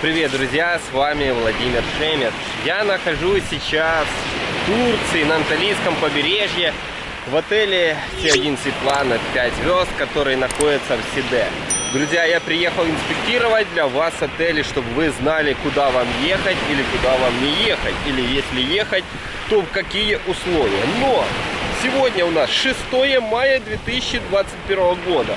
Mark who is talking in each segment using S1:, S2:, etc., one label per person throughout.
S1: Привет, друзья, с вами Владимир Шемет. Я нахожусь сейчас в Турции, на Анталийском побережье, в отеле С1 Светлана 5 звезд, который находится в Сиде. Друзья, я приехал инспектировать для вас отели, чтобы вы знали, куда вам ехать или куда вам не ехать. Или если ехать, то в какие условия. Но сегодня у нас 6 мая 2021 года.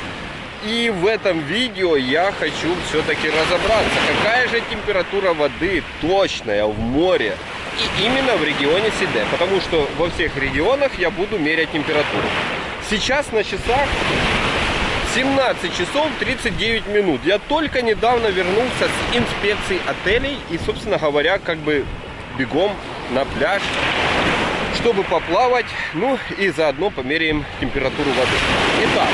S1: И в этом видео я хочу все-таки разобраться, какая же температура воды точная в море. И именно в регионе Сиде, потому что во всех регионах я буду мерять температуру. Сейчас на часах 17 часов 39 минут. Я только недавно вернулся с инспекцией отелей и, собственно говоря, как бы бегом на пляж, чтобы поплавать, ну и заодно померяем температуру воды. Итак,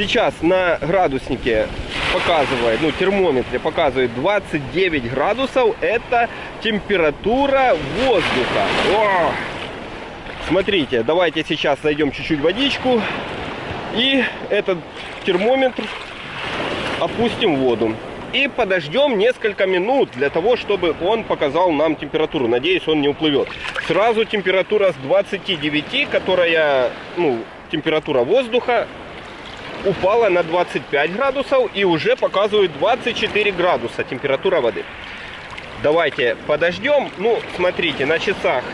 S1: Сейчас на градуснике показывает, ну, термометре показывает 29 градусов. Это температура воздуха. О! Смотрите, давайте сейчас зайдем чуть-чуть водичку. И этот термометр опустим в воду. И подождем несколько минут для того, чтобы он показал нам температуру. Надеюсь, он не уплывет. Сразу температура с 29, которая, ну, температура воздуха, упала на 25 градусов и уже показывает 24 градуса температура воды. Давайте подождем. Ну, смотрите, на часах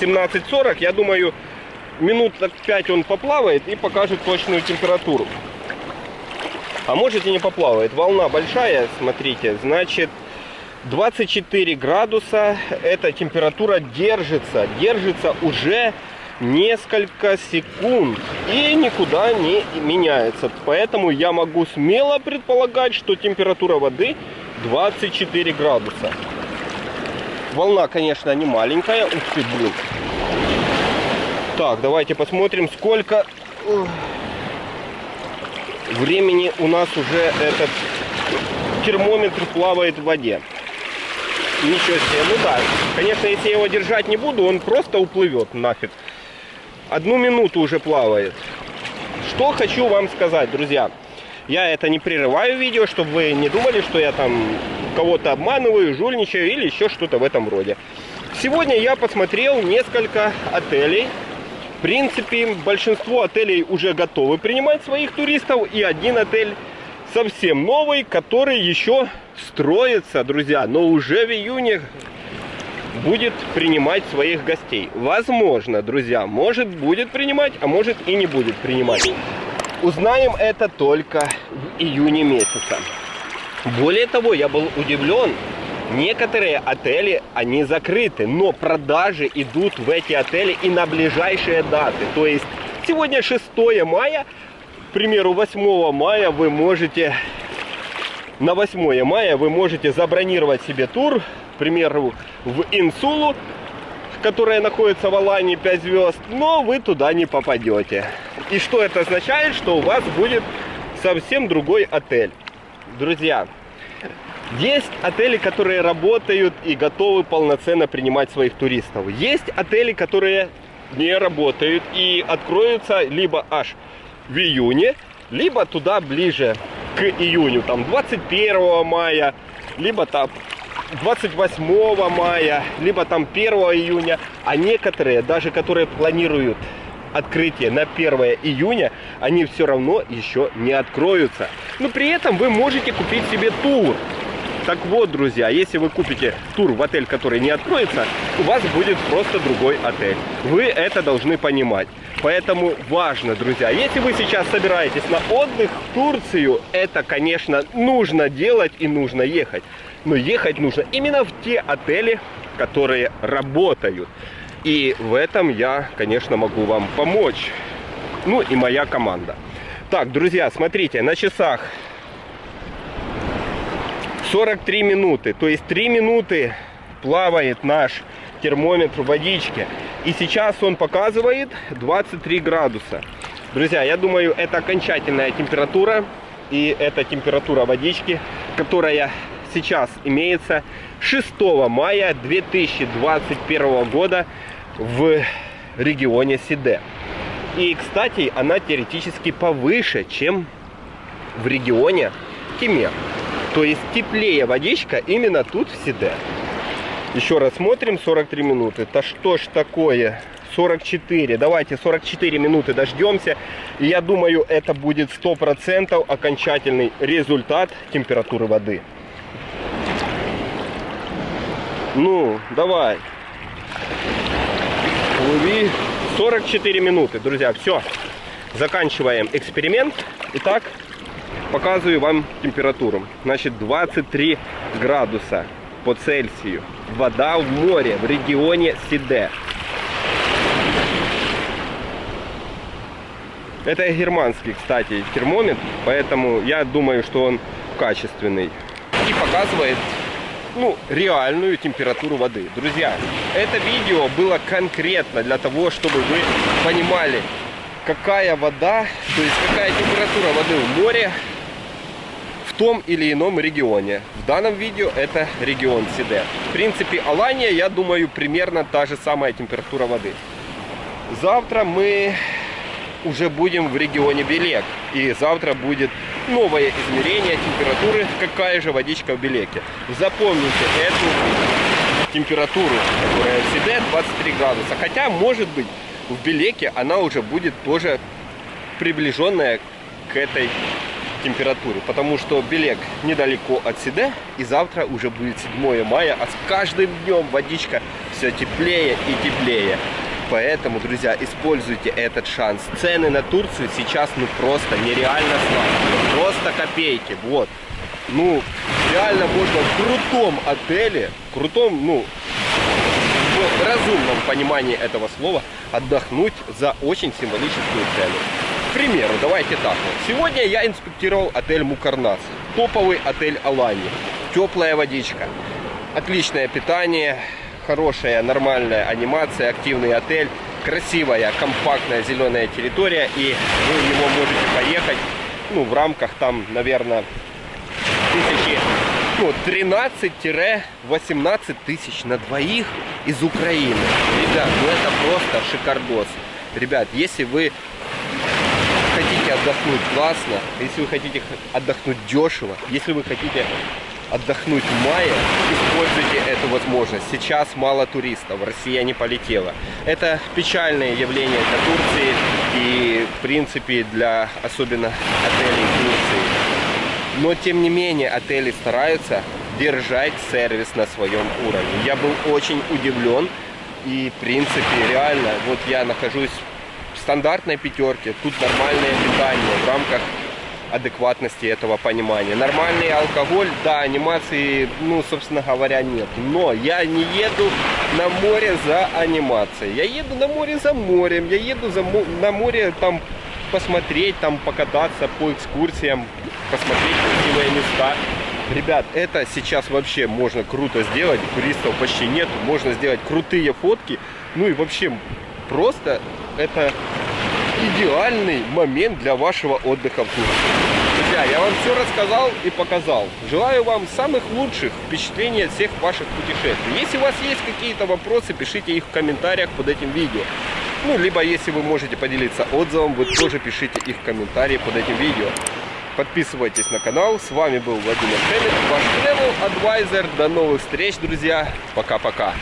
S1: 17.40. Я думаю, минут 5 он поплавает и покажет точную температуру. А может и не поплавает. Волна большая, смотрите, значит 24 градуса. Эта температура держится. Держится уже несколько секунд и никуда не меняется. Поэтому я могу смело предполагать, что температура воды 24 градуса. Волна, конечно, не маленькая. Ух ты, блин. Так, давайте посмотрим, сколько времени у нас уже этот термометр плавает в воде. Ничего себе. Ну да, конечно, если я его держать не буду, он просто уплывет нафиг одну минуту уже плавает. Что хочу вам сказать, друзья. Я это не прерываю видео, чтобы вы не думали, что я там кого-то обманываю, жульничаю или еще что-то в этом роде. Сегодня я посмотрел несколько отелей. В принципе, большинство отелей уже готовы принимать своих туристов. И один отель совсем новый, который еще строится, друзья. Но уже в июне будет принимать своих гостей. Возможно, друзья, может будет принимать, а может и не будет принимать. Узнаем это только в июне месяца. Более того, я был удивлен, некоторые отели, они закрыты, но продажи идут в эти отели и на ближайшие даты. То есть сегодня 6 мая, к примеру, 8 мая вы можете, на 8 мая вы можете забронировать себе тур к примеру, в Инсулу, которая находится в Алании 5 звезд, но вы туда не попадете. И что это означает? Что у вас будет совсем другой отель. Друзья, есть отели, которые работают и готовы полноценно принимать своих туристов. Есть отели, которые не работают и откроются либо аж в июне, либо туда ближе к июню, там 21 мая, либо там 28 мая, либо там 1 июня, а некоторые, даже которые планируют открытие на 1 июня, они все равно еще не откроются. Но при этом вы можете купить себе тур. Так вот, друзья, если вы купите тур в отель, который не откроется, у вас будет просто другой отель. Вы это должны понимать. Поэтому важно, друзья, если вы сейчас собираетесь на отдых в Турцию, это, конечно, нужно делать и нужно ехать. Но ехать нужно именно в те отели, которые работают. И в этом я, конечно, могу вам помочь. Ну и моя команда. Так, друзья, смотрите, на часах 43 минуты. То есть 3 минуты плавает наш термометр водички. И сейчас он показывает 23 градуса. Друзья, я думаю, это окончательная температура. И это температура водички, которая сейчас имеется 6 мая 2021 года в регионе Сиде. И, кстати, она теоретически повыше, чем в регионе Кемер. То есть теплее водичка именно тут в Сиде. Еще раз смотрим, 43 минуты. Это что ж такое? 44. Давайте 44 минуты дождемся. Я думаю, это будет 100% окончательный результат температуры воды. Ну, давай. Плыви. 44 минуты, друзья. Все. Заканчиваем эксперимент. Итак, показываю вам температуру. Значит, 23 градуса по Цельсию. Вода в море в регионе Сиде. Это германский, кстати, термометр, поэтому я думаю, что он качественный. И показывает ну, реальную температуру воды. Друзья, это видео было конкретно для того, чтобы вы понимали, какая вода, то есть какая температура воды в море том или ином регионе. В данном видео это регион Сиде. В принципе, Алания, я думаю, примерно та же самая температура воды. Завтра мы уже будем в регионе Белек. И завтра будет новое измерение температуры, какая же водичка в Белеке. Запомните эту температуру, которая в себе 23 градуса. Хотя, может быть, в Белеке она уже будет тоже приближенная к этой температуре. Потому что Белек недалеко от Сиде. И завтра уже будет 7 мая. А с каждым днем водичка все теплее и теплее. Поэтому, друзья, используйте этот шанс. Цены на Турцию сейчас ну просто нереально слабые. Просто копейки. Вот. Ну, реально можно в крутом отеле, крутом, ну, в разумном понимании этого слова, отдохнуть за очень символическую цену. К примеру, давайте так вот. Сегодня я инспектировал отель Мукарнас. Топовый отель Алани. Теплая водичка. Отличное питание хорошая, нормальная анимация, активный отель, красивая, компактная зеленая территория, и вы в него можете поехать, ну, в рамках там, наверное, тысячи, ну, 13-18 тысяч на двоих из Украины. Ребят, ну это просто шикардос. Ребят, если вы отдохнуть классно, если вы хотите отдохнуть дешево, если вы хотите отдохнуть в мае, используйте эту возможность. Сейчас мало туристов, Россия не полетела. Это печальное явление для Турции и, в принципе, для особенно отелей Турции. Но, тем не менее, отели стараются держать сервис на своем уровне. Я был очень удивлен и, в принципе, реально, вот я нахожусь стандартной пятерке, тут нормальное питание в рамках адекватности этого понимания. Нормальный алкоголь, да, анимации, ну, собственно говоря, нет. Но я не еду на море за анимацией. Я еду на море за морем. Я еду за, на море там посмотреть, там покататься по экскурсиям, посмотреть красивые места. Ребят, это сейчас вообще можно круто сделать. Туристов почти нет. Можно сделать крутые фотки. Ну и вообще просто это идеальный момент для вашего отдыха в Турции. Друзья, я вам все рассказал и показал. Желаю вам самых лучших впечатлений от всех ваших путешествий. Если у вас есть какие-то вопросы, пишите их в комментариях под этим видео. Ну, либо если вы можете поделиться отзывом, вы тоже пишите их в комментарии под этим видео. Подписывайтесь на канал. С вами был Владимир Шелест, ваш Travel Advisor. До новых встреч, друзья. Пока-пока.